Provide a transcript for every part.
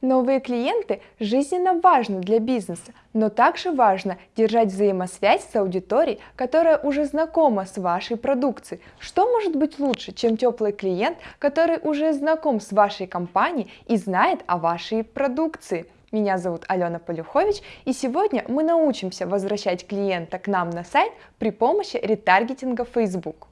Новые клиенты жизненно важны для бизнеса, но также важно держать взаимосвязь с аудиторией, которая уже знакома с вашей продукцией. Что может быть лучше, чем теплый клиент, который уже знаком с вашей компанией и знает о вашей продукции? Меня зовут Алена Полюхович, и сегодня мы научимся возвращать клиента к нам на сайт при помощи ретаргетинга Facebook.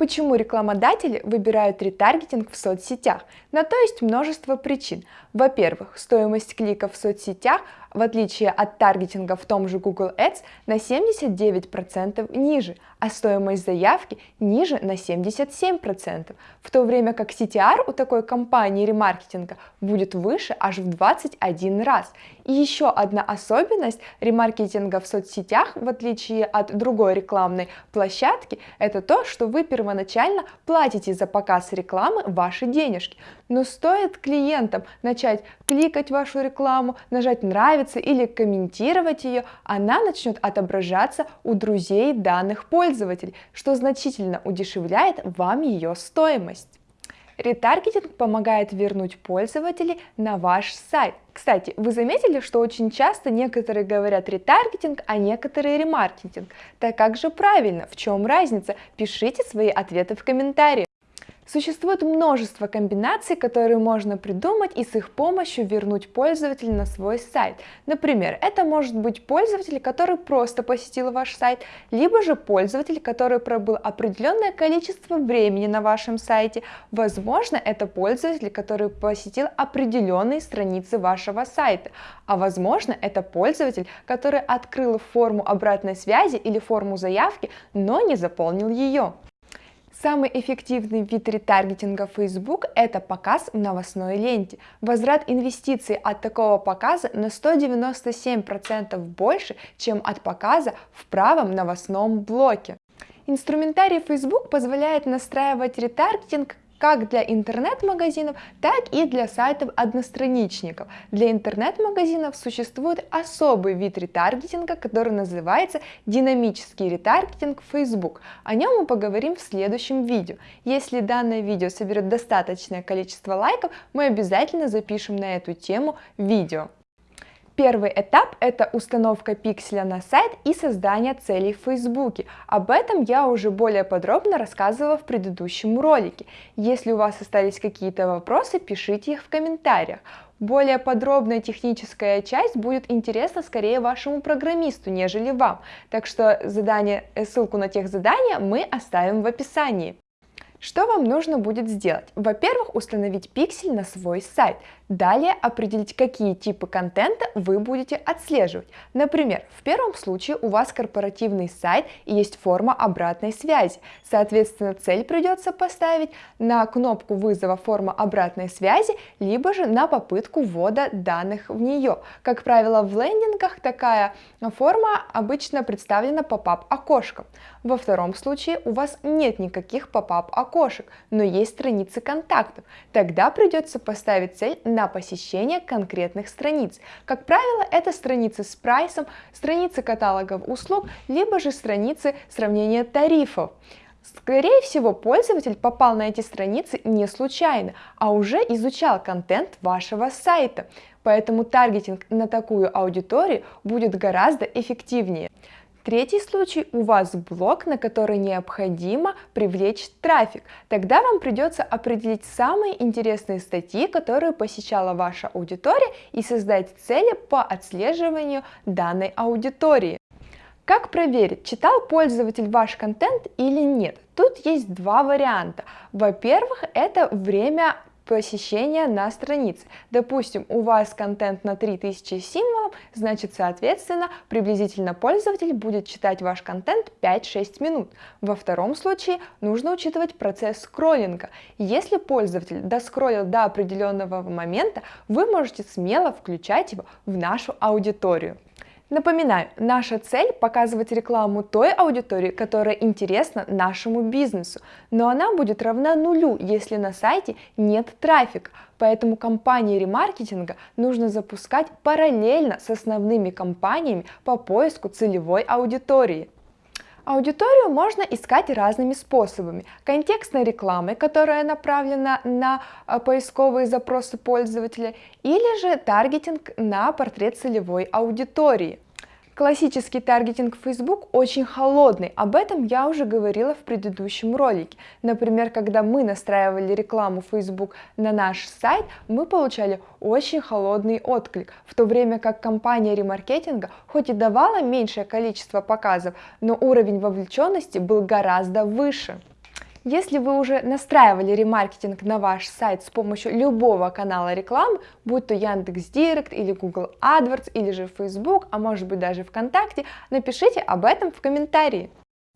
Почему рекламодатели выбирают ретаргетинг в соцсетях? На то есть множество причин. Во-первых, стоимость кликов в соцсетях в отличие от таргетинга в том же Google Ads, на 79% ниже, а стоимость заявки ниже на 77%, в то время как CTR у такой компании ремаркетинга будет выше аж в 21 раз. И еще одна особенность ремаркетинга в соцсетях, в отличие от другой рекламной площадки, это то, что вы первоначально платите за показ рекламы ваши денежки. Но стоит клиентам начать кликать вашу рекламу, нажать нравится или комментировать ее, она начнет отображаться у друзей данных пользователей, что значительно удешевляет вам ее стоимость. Ретаргетинг помогает вернуть пользователей на ваш сайт. Кстати, вы заметили, что очень часто некоторые говорят ретаргетинг, а некоторые ремаркетинг. Так как же правильно? В чем разница? Пишите свои ответы в комментариях. Существует множество комбинаций, которые можно придумать и с их помощью вернуть пользователя на свой сайт. Например, это может быть пользователь, который просто посетил ваш сайт, либо же пользователь, который пробыл определенное количество времени на вашем сайте. Возможно, это пользователь, который посетил определенные страницы вашего сайта. А возможно, это пользователь, который открыл форму обратной связи или форму заявки, но не заполнил ее. Самый эффективный вид ретаргетинга Facebook – это показ в новостной ленте. Возврат инвестиций от такого показа на 197% больше, чем от показа в правом новостном блоке. Инструментарий Facebook позволяет настраивать ретаргетинг как для интернет-магазинов, так и для сайтов-одностраничников. Для интернет-магазинов существует особый вид ретаргетинга, который называется динамический ретаргетинг Facebook. О нем мы поговорим в следующем видео. Если данное видео соберет достаточное количество лайков, мы обязательно запишем на эту тему видео. Первый этап – это установка пикселя на сайт и создание целей в Фейсбуке. Об этом я уже более подробно рассказывала в предыдущем ролике. Если у вас остались какие-то вопросы, пишите их в комментариях. Более подробная техническая часть будет интересна скорее вашему программисту, нежели вам. Так что задание, ссылку на тех задания мы оставим в описании. Что вам нужно будет сделать? Во-первых, установить пиксель на свой сайт. Далее определить, какие типы контента вы будете отслеживать. Например, в первом случае у вас корпоративный сайт и есть форма обратной связи. Соответственно, цель придется поставить на кнопку вызова форма обратной связи, либо же на попытку ввода данных в нее. Как правило, в лендингах такая форма обычно представлена pop-up окошком. Во втором случае у вас нет никаких pop-up окошек, но есть страницы контактов. Тогда придется поставить цель на на посещение конкретных страниц. Как правило, это страницы с прайсом, страницы каталогов услуг, либо же страницы сравнения тарифов. Скорее всего, пользователь попал на эти страницы не случайно, а уже изучал контент вашего сайта. Поэтому таргетинг на такую аудиторию будет гораздо эффективнее. Третий случай – у вас блог, на который необходимо привлечь трафик. Тогда вам придется определить самые интересные статьи, которые посещала ваша аудитория и создать цели по отслеживанию данной аудитории. Как проверить, читал пользователь ваш контент или нет? Тут есть два варианта. Во-первых, это время посещения на странице. Допустим, у вас контент на 3000 символов, значит, соответственно, приблизительно пользователь будет читать ваш контент 5-6 минут. Во втором случае нужно учитывать процесс скроллинга. Если пользователь доскроллил до определенного момента, вы можете смело включать его в нашу аудиторию. Напоминаю, наша цель – показывать рекламу той аудитории, которая интересна нашему бизнесу, но она будет равна нулю, если на сайте нет трафика, поэтому кампании ремаркетинга нужно запускать параллельно с основными кампаниями по поиску целевой аудитории. Аудиторию можно искать разными способами. Контекстной рекламой, которая направлена на а, поисковые запросы пользователя, или же таргетинг на портрет целевой аудитории. Классический таргетинг Facebook очень холодный, об этом я уже говорила в предыдущем ролике. Например, когда мы настраивали рекламу Facebook на наш сайт, мы получали очень холодный отклик, в то время как компания ремаркетинга хоть и давала меньшее количество показов, но уровень вовлеченности был гораздо выше. Если вы уже настраивали ремаркетинг на ваш сайт с помощью любого канала рекламы, будь то Яндекс.Директ или Google AdWords или же Facebook, а может быть даже ВКонтакте, напишите об этом в комментарии.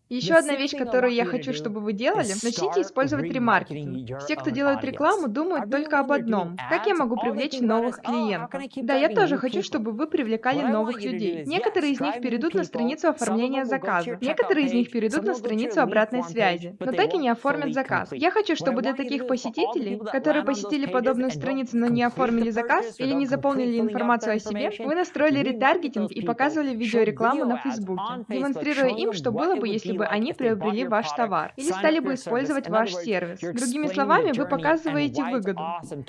Еще одна вещь, которую я хочу, чтобы вы делали, начните использовать ремаркетинг. Все, кто делает рекламу, думают только об одном. Как я могу привлечь новых oh, клиентов? Да, я тоже хочу, чтобы вы привлекали новых людей. Некоторые из них перейдут на страницу оформления заказа. Некоторые из них перейдут на страницу обратной связи, но так и не оформят заказ. Я хочу, чтобы для таких посетителей, которые посетили подобную страницу, но не оформили заказ или не заполнили информацию о себе, вы настроили ретаргетинг и показывали видеорекламу на Фейсбуке, демонстрируя им, что было бы, если бы они приобрели ваш товар или стали бы использовать ваш сервис. Другими словами, вы показываете выгоду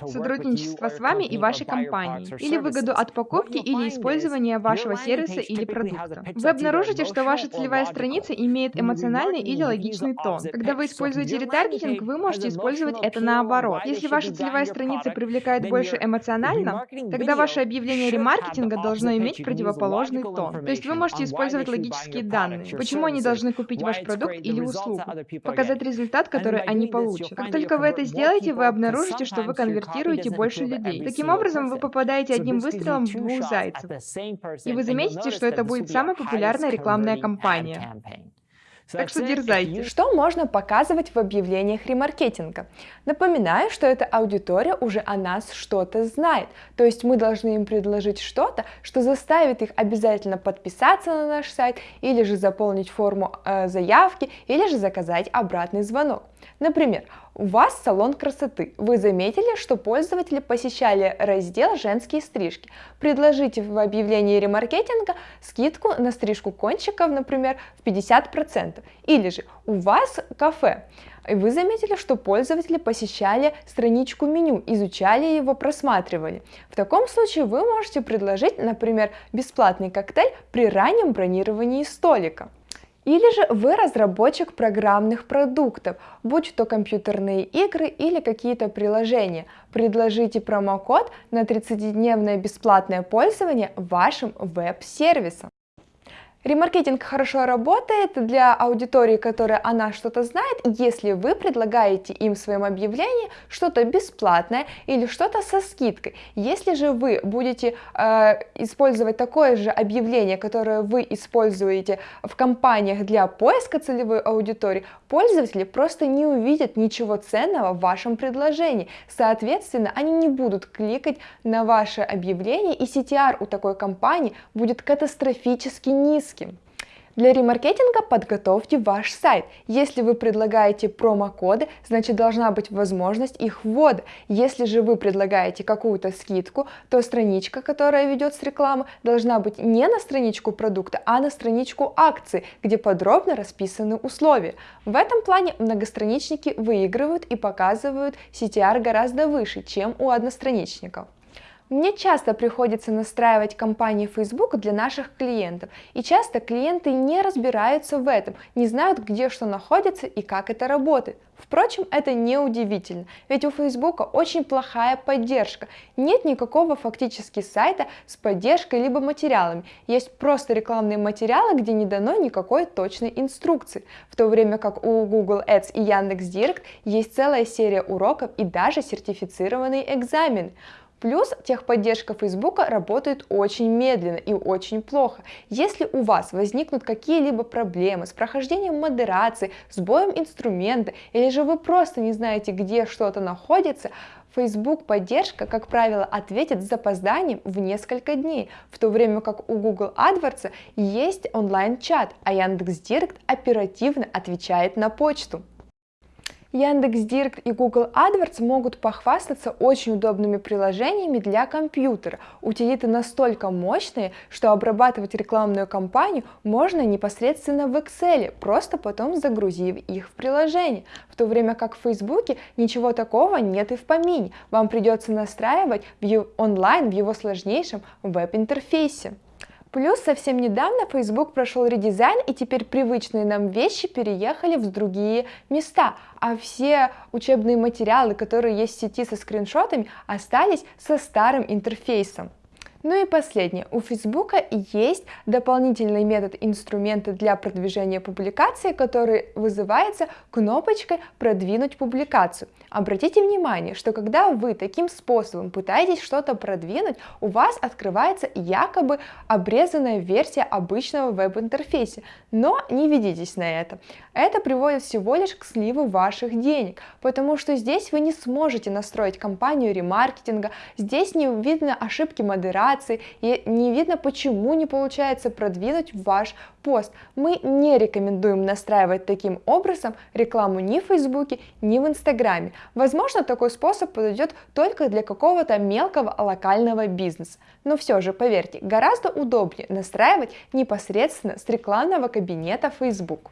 сотрудничества с вами и вашей компанией, или выгоду от покупки или использования вашего сервиса или продукта. Вы обнаружите, что ваша целевая страница имеет эмоциональный или логичный тон. Когда вы используете ретаргетинг, вы можете использовать это наоборот. Если ваша целевая страница привлекает больше эмоционально, тогда ваше объявление ремаркетинга должно иметь противоположный тон. То есть вы можете использовать логические данные. Почему они должны купить купить ваш продукт или услугу, показать результат, который они получат. Как только вы это сделаете, вы обнаружите, что вы конвертируете больше людей. Таким образом, вы попадаете одним выстрелом в двух зайцев. И вы заметите, что это будет самая популярная рекламная кампания. Так что дерзайте. Что можно показывать в объявлениях ремаркетинга? Напоминаю, что эта аудитория уже о нас что-то знает, то есть мы должны им предложить что-то, что заставит их обязательно подписаться на наш сайт, или же заполнить форму э, заявки, или же заказать обратный звонок. Например, у вас салон красоты. Вы заметили, что пользователи посещали раздел «Женские стрижки». Предложите в объявлении ремаркетинга скидку на стрижку кончиков, например, в 50%. Или же у вас кафе. И вы заметили, что пользователи посещали страничку меню, изучали его, просматривали. В таком случае вы можете предложить, например, бесплатный коктейль при раннем бронировании столика. Или же вы разработчик программных продуктов, будь то компьютерные игры или какие-то приложения. Предложите промокод на 30-дневное бесплатное пользование вашим веб-сервисом. Ремаркетинг хорошо работает для аудитории, которая она что-то знает, если вы предлагаете им в своем объявлении что-то бесплатное или что-то со скидкой. Если же вы будете э, использовать такое же объявление, которое вы используете в компаниях для поиска целевой аудитории, пользователи просто не увидят ничего ценного в вашем предложении. Соответственно, они не будут кликать на ваше объявление, и CTR у такой компании будет катастрофически низкий английским. Для ремаркетинга подготовьте ваш сайт. Если вы предлагаете промокоды, значит должна быть возможность их ввода. Если же вы предлагаете какую-то скидку, то страничка, которая ведет с рекламы, должна быть не на страничку продукта, а на страничку акции, где подробно расписаны условия. В этом плане многостраничники выигрывают и показывают CTR гораздо выше, чем у одностраничников. Мне часто приходится настраивать кампании Facebook для наших клиентов, и часто клиенты не разбираются в этом, не знают, где что находится и как это работает. Впрочем, это не удивительно, ведь у Facebook очень плохая поддержка. Нет никакого фактически сайта с поддержкой либо материалами. Есть просто рекламные материалы, где не дано никакой точной инструкции. В то время как у Google Ads и Яндекс.Директ есть целая серия уроков и даже сертифицированные экзамены. Плюс техподдержка Facebook работает очень медленно и очень плохо. Если у вас возникнут какие-либо проблемы с прохождением модерации, сбоем инструмента, или же вы просто не знаете, где что-то находится, Facebook поддержка, как правило, ответит с запозданием в несколько дней, в то время как у Google AdWords есть онлайн-чат, а Яндекс.Директ оперативно отвечает на почту. Яндекс.Директ и Google AdWords могут похвастаться очень удобными приложениями для компьютера. Утилиты настолько мощные, что обрабатывать рекламную кампанию можно непосредственно в Excel, просто потом загрузив их в приложение. В то время как в Фейсбуке ничего такого нет и в помине. Вам придется настраивать в онлайн в его сложнейшем веб-интерфейсе. Плюс совсем недавно Facebook прошел редизайн, и теперь привычные нам вещи переехали в другие места, а все учебные материалы, которые есть в сети со скриншотами, остались со старым интерфейсом. Ну и последнее. У Facebook есть дополнительный метод инструмента для продвижения публикации, который вызывается кнопочкой «Продвинуть публикацию». Обратите внимание, что когда вы таким способом пытаетесь что-то продвинуть, у вас открывается якобы обрезанная версия обычного веб-интерфейса. Но не ведитесь на это. Это приводит всего лишь к сливу ваших денег, потому что здесь вы не сможете настроить кампанию ремаркетинга, здесь не видно ошибки модерации, информации и не видно, почему не получается продвинуть ваш пост. Мы не рекомендуем настраивать таким образом рекламу ни в Фейсбуке, ни в Инстаграме. Возможно, такой способ подойдет только для какого-то мелкого локального бизнеса. Но все же, поверьте, гораздо удобнее настраивать непосредственно с рекламного кабинета Facebook.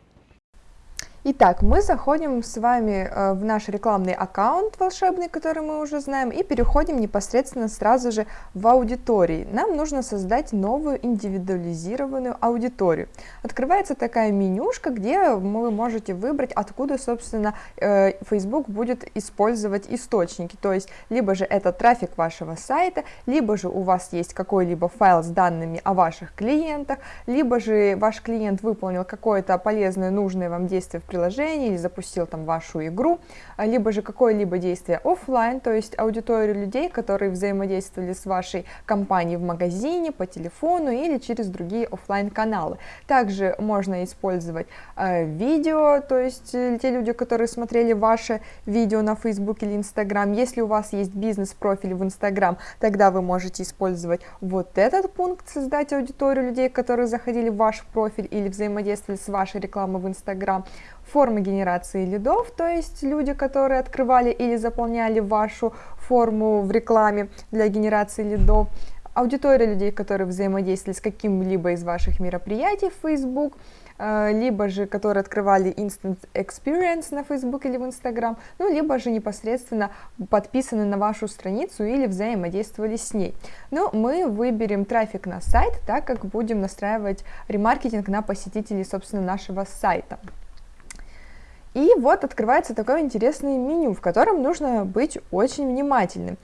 Итак, мы заходим с вами э, в наш рекламный аккаунт волшебный, который мы уже знаем, и переходим непосредственно сразу же в аудитории. Нам нужно создать новую индивидуализированную аудиторию. Открывается такая менюшка, где вы можете выбрать, откуда, собственно, э, Facebook будет использовать источники. То есть, либо же это трафик вашего сайта, либо же у вас есть какой-либо файл с данными о ваших клиентах, либо же ваш клиент выполнил какое-то полезное, нужное вам действие в приложении или запустил там вашу игру, а, либо же какое-либо действие офлайн, то есть аудиторию людей, которые взаимодействовали с вашей компанией в магазине, по телефону или через другие офлайн каналы. Также можно использовать э, видео, то есть э, те люди, которые смотрели ваше видео на Facebook или Instagram. Если у вас есть бизнес-профиль в Instagram, тогда вы можете использовать вот этот пункт, создать аудиторию людей, которые заходили в ваш профиль или взаимодействовали с вашей рекламой в Instagram формы генерации лидов, то есть люди, которые открывали или заполняли вашу форму в рекламе для генерации лидов, аудитория людей, которые взаимодействовали с каким-либо из ваших мероприятий в Facebook, э, либо же которые открывали Instant Experience на Facebook или в Instagram, ну, либо же непосредственно подписаны на вашу страницу или взаимодействовали с ней. Но мы выберем трафик на сайт, так как будем настраивать ремаркетинг на посетителей, собственно, нашего сайта. И вот открывается такое интересное меню, в котором нужно быть очень внимательным.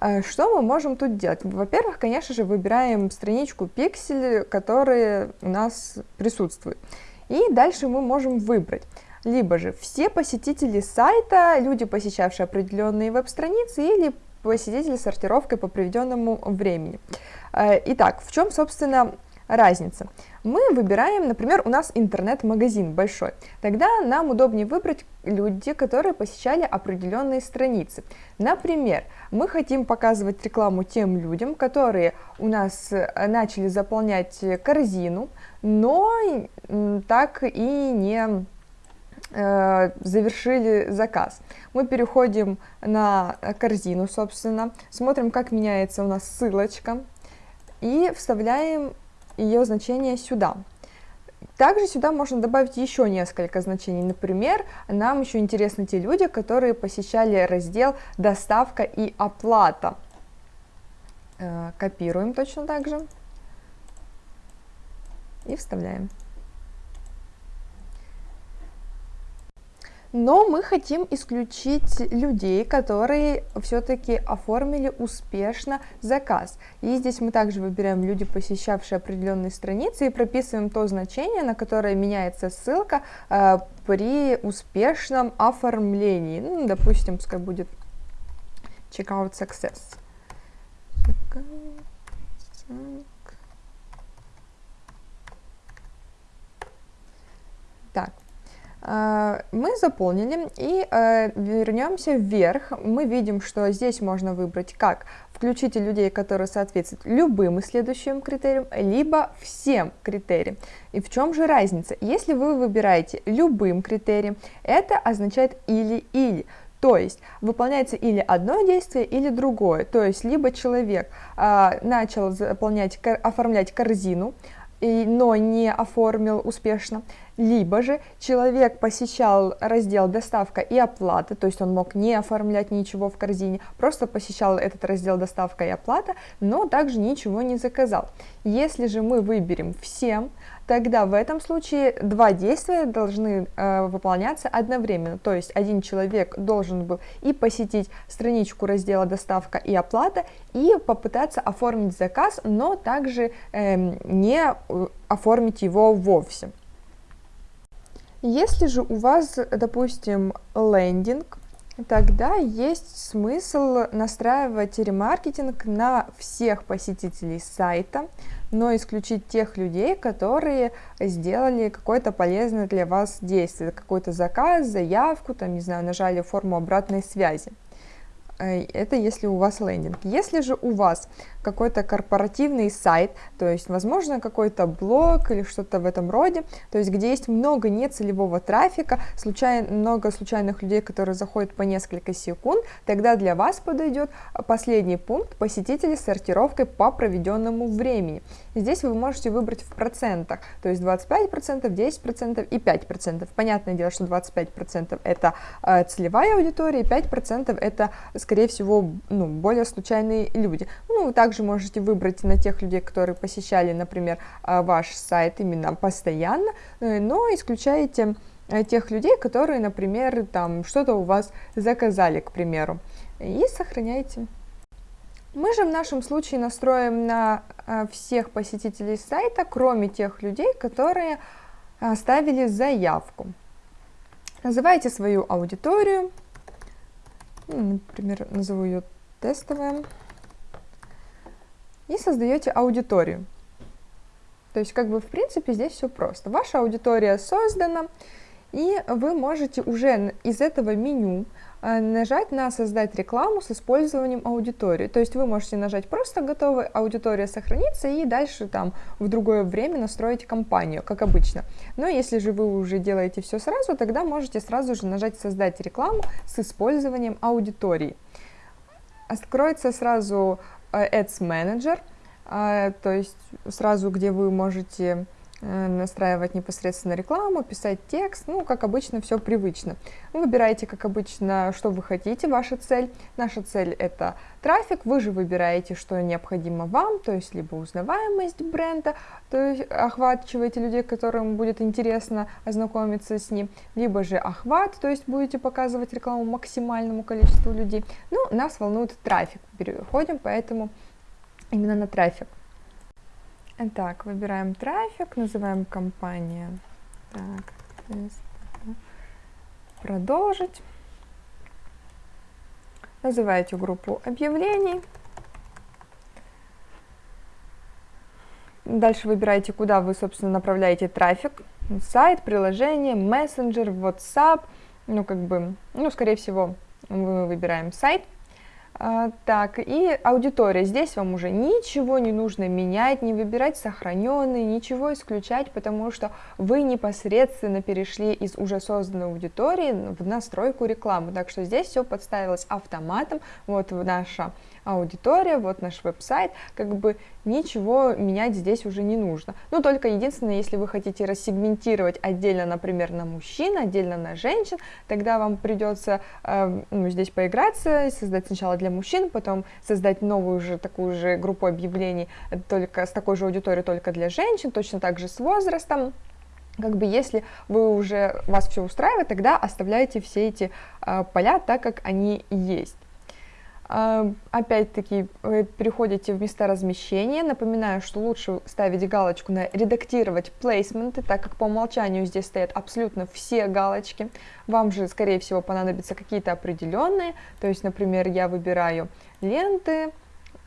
Э, что мы можем тут делать? Во-первых, конечно же, выбираем страничку пиксель, которая у нас присутствует. И дальше мы можем выбрать либо же все посетители сайта, люди, посещавшие определенные веб-страницы, или посетители с сортировкой по приведенному времени. Э, итак, в чем, собственно, разница. Мы выбираем, например, у нас интернет-магазин большой. Тогда нам удобнее выбрать люди, которые посещали определенные страницы. Например, мы хотим показывать рекламу тем людям, которые у нас э, начали заполнять корзину, но так и не э, завершили заказ. Мы переходим на корзину, собственно, смотрим, как меняется у нас ссылочка и вставляем ее значение сюда. Также сюда можно добавить еще несколько значений. Например, нам еще интересны те люди, которые посещали раздел «Доставка и оплата». Э, копируем точно так же и вставляем. Но мы хотим исключить людей, которые все-таки оформили успешно заказ. И здесь мы также выбираем люди, посещавшие определенные страницы, и прописываем то значение, на которое меняется ссылка э, при успешном оформлении. Ну, допустим, пускай будет checkout success. Так, мы заполнили и э, вернемся вверх. Мы видим, что здесь можно выбрать как включите людей, которые соответствуют любым следующим критериям, либо всем критериям. И в чем же разница? Если вы выбираете любым критерием, это означает или-или. То есть выполняется или одно действие, или другое. То есть либо человек а, начал заполнять, оформлять корзину, и, но не оформил успешно, либо же человек посещал раздел доставка и оплата, то есть он мог не оформлять ничего в корзине, просто посещал этот раздел доставка и оплата, но также ничего не заказал. Если же мы выберем всем, тогда в этом случае два действия должны э, выполняться одновременно. То есть один человек должен был и посетить страничку раздела доставка и оплата, и попытаться оформить заказ, но также э, не оформить его вовсе. Если же у вас, допустим, лендинг, тогда есть смысл настраивать ремаркетинг на всех посетителей сайта, но исключить тех людей, которые сделали какое-то полезное для вас действие, какой-то заказ, заявку, там, не знаю, нажали форму обратной связи. Э, это если у вас лендинг. Если же у вас какой-то корпоративный сайт, то есть, возможно, какой-то блог или что-то в этом роде, то есть, где есть много нецелевого трафика, случайно, много случайных людей, которые заходят по несколько секунд, тогда для вас подойдет последний пункт посетителей с сортировкой по проведенному времени. Здесь вы можете выбрать в процентах, то есть 25%, 10% и 5%. Понятное дело, что 25% это э, целевая аудитория, и 5% это, скорее всего, ну, более случайные люди. Ну, также также можете выбрать на тех людей, которые посещали, например, а, ваш сайт именно постоянно, э, но исключаете э, тех людей, которые, например, там что-то у вас заказали, к примеру, и сохраняйте. Мы же в нашем случае настроим на э, всех посетителей сайта, кроме тех людей, которые оставили заявку. Называйте свою аудиторию, например, назову ее тестовая и создаете аудиторию. То есть, как бы, в принципе, здесь все просто. Ваша аудитория создана, и вы можете уже из этого меню э, нажать на «Создать рекламу с использованием аудитории». То есть вы можете нажать просто «Готовая аудитория сохранится» и дальше там в другое время настроить кампанию, как обычно. Но если же вы уже делаете все сразу, тогда можете сразу же нажать «Создать рекламу с использованием аудитории». Откроется сразу Э, Ads Manager, а, то есть сразу, где вы можете э, настраивать непосредственно рекламу, писать текст, ну, как обычно, все привычно. Вы выбираете, как обычно, что вы хотите, ваша цель. Наша цель – это трафик, вы же выбираете, что необходимо вам, то есть либо узнаваемость бренда, то есть охватываете людей, которым будет интересно ознакомиться с ним, либо же охват, то есть будете показывать рекламу максимальному количеству людей. Ну, нас волнует трафик, переходим поэтому именно на трафик. Так, выбираем трафик, называем компания. Так, продолжить. Называете группу объявлений. Дальше выбираете, куда вы, собственно, направляете трафик. Сайт, приложение, мессенджер, WhatsApp. Ну, как бы, ну, скорее всего, мы выбираем сайт. А, так, и аудитория. Здесь вам уже ничего не нужно менять, не выбирать сохраненные, ничего исключать, потому что вы непосредственно перешли из уже созданной аудитории в настройку рекламы. Так что здесь все подставилось автоматом. Вот наша аудитория, вот наш веб-сайт, как бы ничего менять здесь уже не нужно. Ну, только единственное, если вы хотите рассегментировать отдельно, например, на мужчин, отдельно на женщин, тогда вам придется э, ну, здесь поиграться, создать сначала для мужчин, потом создать новую же такую же группу объявлений только с такой же аудиторией, только для женщин, точно так же с возрастом как бы если вы уже вас все устраивает, тогда оставляйте все эти э, поля так, как они есть. А, опять-таки, вы переходите в места размещения. Напоминаю, что лучше ставить галочку на «Редактировать плейсменты», так как по умолчанию здесь стоят абсолютно все галочки. Вам же, скорее всего, понадобятся какие-то определенные. То есть, например, я выбираю ленты,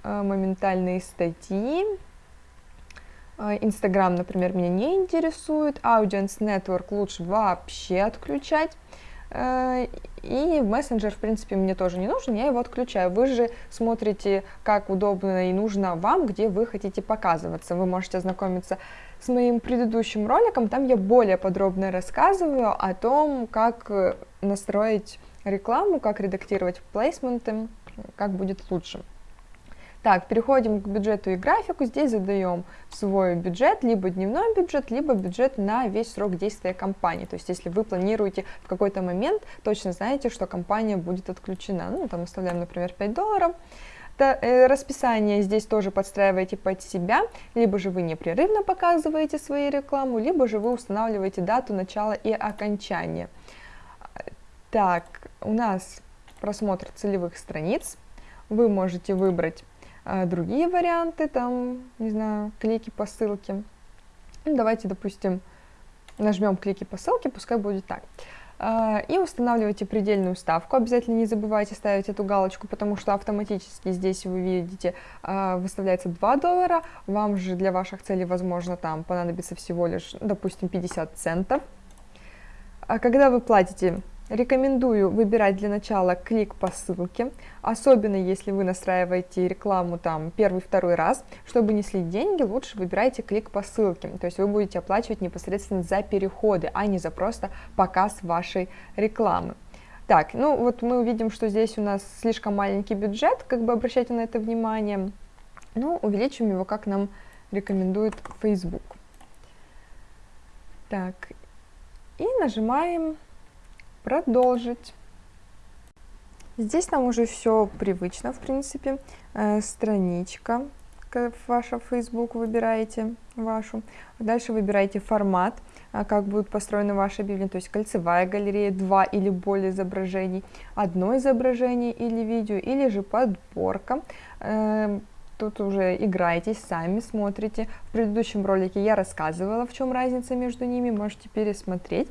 а, моментальные статьи, Инстаграм, например, меня не интересует, Audience Network лучше вообще отключать. Э, и мессенджер, в принципе, мне тоже не нужен, я его отключаю. Вы же смотрите, как удобно и нужно вам, где вы хотите показываться. Вы можете ознакомиться с моим предыдущим роликом, там я более подробно рассказываю о том, как э, настроить рекламу, как редактировать плейсменты, как будет лучше. Так, переходим к бюджету и графику. Здесь задаем свой бюджет, либо дневной бюджет, либо бюджет на весь срок действия компании. То есть, если вы планируете в какой-то момент, точно знаете, что компания будет отключена. Ну, там оставляем, например, 5 долларов. Э, расписание здесь тоже подстраиваете под себя, либо же вы непрерывно показываете свою рекламу, либо же вы устанавливаете дату начала и окончания. Так, у нас просмотр целевых страниц. Вы можете выбрать а другие варианты, там, не знаю, клики по ссылке. Ну, давайте, допустим, нажмем клики по ссылке, пускай будет так. А, и устанавливайте предельную ставку. Обязательно не забывайте ставить эту галочку, потому что автоматически здесь вы видите а, выставляется 2 доллара. Вам же для ваших целей, возможно, там понадобится всего лишь, допустим, 50 центов. А когда вы платите Рекомендую выбирать для начала клик по ссылке, особенно если вы настраиваете рекламу там первый-второй раз. Чтобы не слить деньги, лучше выбирайте клик по ссылке, то есть вы будете оплачивать непосредственно за переходы, а не за просто показ вашей рекламы. Так, ну вот мы увидим, что здесь у нас слишком маленький бюджет, как бы обращайте на это внимание. Ну, увеличим его, как нам рекомендует Facebook. Так, и нажимаем продолжить. Здесь нам уже все привычно, в принципе. Э, страничка, ваша Facebook выбираете вашу. Дальше выбираете формат, э, как будет построена ваша Библия, то есть кольцевая галерея, два или более изображений, одно изображение или видео, или же подборка. Э, тут уже играетесь сами, смотрите. В предыдущем ролике я рассказывала, в чем разница между ними, можете пересмотреть.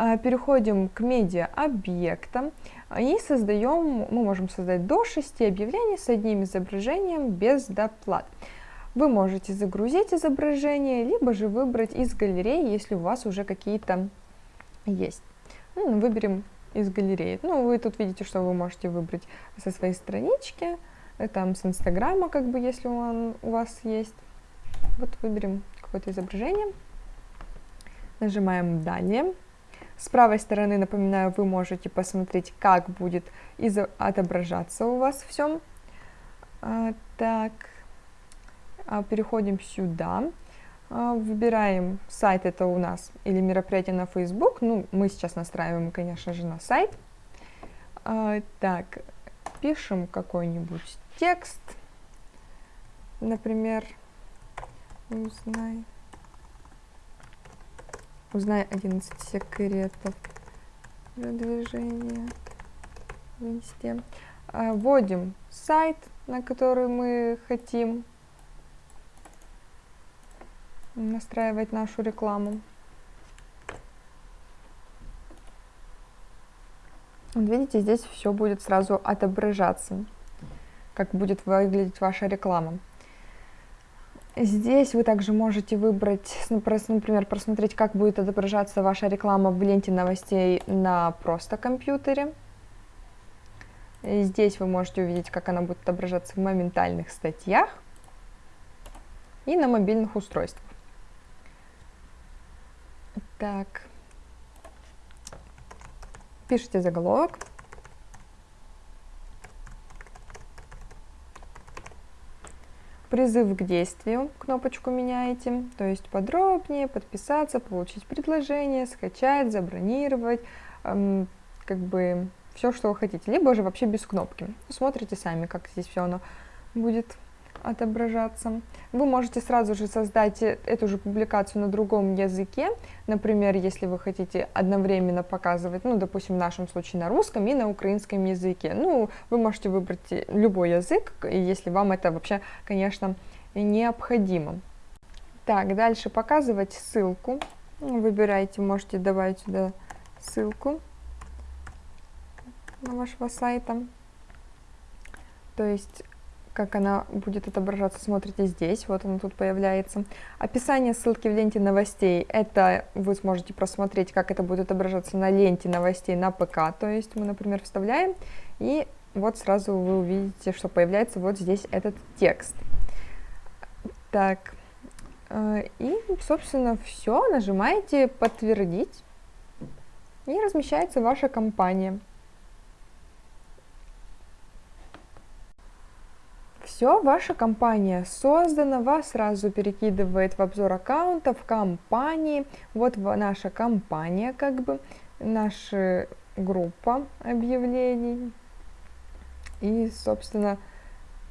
А, переходим к медиа-объектам и создаем, мы можем создать до 6 объявлений с одним изображением без доплат. Вы можете загрузить изображение, либо же выбрать из галереи, если у вас уже какие-то есть. Ну, выберем из галереи. Ну, вы тут видите, что вы можете выбрать со своей странички, э, там с Инстаграма, как бы, если он у вас есть. Вот выберем какое-то изображение, нажимаем «Далее». С правой стороны, напоминаю, вы можете посмотреть, как будет отображаться у вас все. А, так, а, переходим сюда. А, выбираем сайт, это у нас, или мероприятие на Facebook. Ну, мы сейчас настраиваем, конечно же, на сайт. Так, пишем какой-нибудь текст. Например, узнай. Узнай 11 секретов продвижения в инсте. А, вводим сайт, на который мы хотим настраивать нашу рекламу. Вот видите, здесь все будет сразу отображаться, как будет выглядеть ваша реклама. Здесь вы также можете выбрать, ну, например, просмотреть, как будет отображаться ваша реклама в ленте новостей на просто компьютере. Здесь вы можете увидеть, как она будет отображаться в моментальных статьях и на мобильных устройствах. Так, пишите заголовок. Призыв к действию, кнопочку меняете, то есть подробнее, подписаться, получить предложение, скачать, забронировать, эм, как бы все, что вы хотите, либо же вообще без кнопки. Смотрите сами, как здесь все оно будет отображаться. Вы можете сразу же создать э, эту же публикацию на другом языке. Например, если вы хотите одновременно показывать, ну, допустим, в нашем случае на русском и на украинском языке. Ну, вы можете выбрать э, любой язык, если вам это вообще, конечно, необходимо. Так, дальше показывать ссылку. Выбирайте, можете давать сюда ссылку на вашего сайта. То есть как она будет отображаться, смотрите здесь, вот она тут появляется. Описание ссылки в ленте новостей, это вы сможете просмотреть, как это будет отображаться на ленте новостей на ПК, то есть мы, например, вставляем, и вот сразу вы увидите, что появляется вот здесь этот текст. Так, э, и, собственно, все, нажимаете «Подтвердить», и размещается ваша компания. Все, ваша компания создана, вас сразу перекидывает в обзор аккаунтов, компании. Вот наша компания, как бы, наша группа объявлений и, собственно,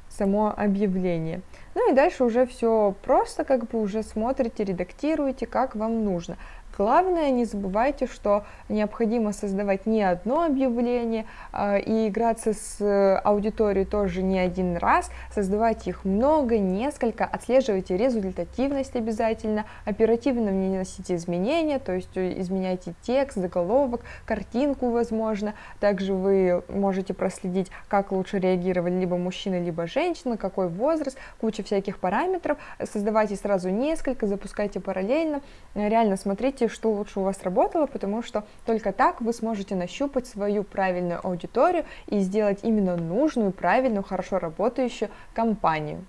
само объявление. Ну и дальше уже все просто, как бы уже смотрите, редактируете, как вам нужно. Главное, не забывайте, что необходимо создавать не одно объявление э, и играться с аудиторией тоже не один раз, создавать их много, несколько, отслеживайте результативность обязательно, оперативно вносите изменения, то есть изменяйте текст, заголовок, картинку, возможно. Также вы можете проследить, как лучше реагировали либо мужчина, либо женщина, какой возраст, куча всяких параметров. Создавайте сразу несколько, запускайте параллельно, реально смотрите, что лучше у вас работало, потому что только так вы сможете нащупать свою правильную аудиторию и сделать именно нужную, правильную, хорошо работающую компанию.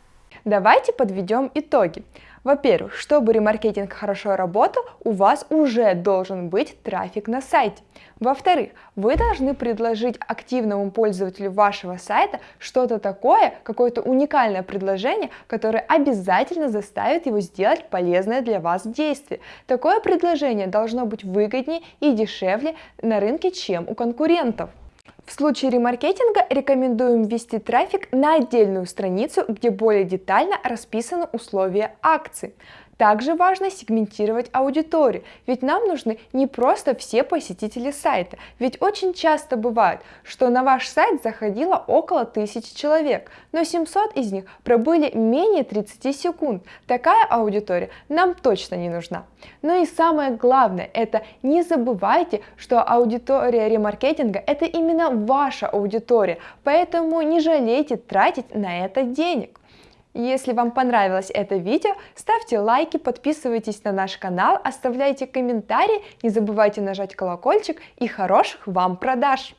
Давайте подведем итоги. Во-первых, чтобы ремаркетинг хорошо работал, у вас уже должен быть трафик на сайте. Во-вторых, вы должны предложить активному пользователю вашего сайта что-то такое, какое-то уникальное предложение, которое обязательно заставит его сделать полезное для вас действие. Такое предложение должно быть выгоднее и дешевле на рынке, чем у конкурентов. В случае ремаркетинга рекомендуем ввести трафик на отдельную страницу, где более детально расписаны условия акции. Также важно сегментировать аудиторию, ведь нам нужны не просто все посетители сайта, ведь очень часто бывает, что на ваш сайт заходило около 1000 человек, но 700 из них пробыли менее 30 секунд. Такая аудитория нам точно не нужна. Ну и самое главное, это не забывайте, что аудитория ремаркетинга это именно ваша аудитория, поэтому не жалейте тратить на это денег. Если вам понравилось это видео, ставьте лайки, подписывайтесь на наш канал, оставляйте комментарии, не забывайте нажать колокольчик и хороших вам продаж!